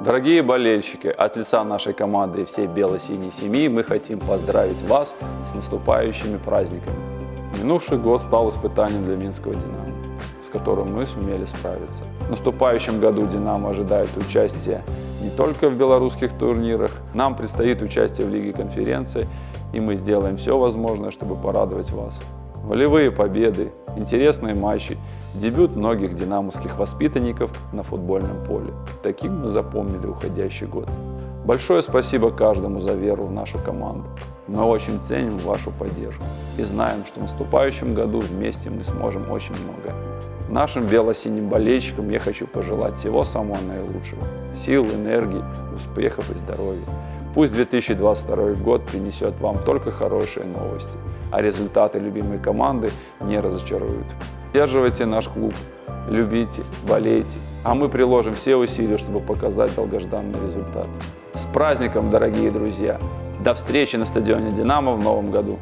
Дорогие болельщики, от лица нашей команды и всей бело-синей семьи мы хотим поздравить вас с наступающими праздниками. Минувший год стал испытанием для Минского «Динамо», с которым мы сумели справиться. В наступающем году «Динамо» ожидает участие не только в белорусских турнирах, нам предстоит участие в Лиге конференций, и мы сделаем все возможное, чтобы порадовать вас. Волевые победы, интересные матчи, дебют многих динамовских воспитанников на футбольном поле. Таким мы запомнили уходящий год. Большое спасибо каждому за веру в нашу команду. Мы очень ценим вашу поддержку и знаем, что в наступающем году вместе мы сможем очень много. Нашим бело-синим болельщикам я хочу пожелать всего самого наилучшего. Сил, энергии, успехов и здоровья. Пусть 2022 год принесет вам только хорошие новости, а результаты любимой команды не разочаруют. Поддерживайте наш клуб, любите, болейте, а мы приложим все усилия, чтобы показать долгожданный результат. С праздником, дорогие друзья! До встречи на стадионе «Динамо» в новом году!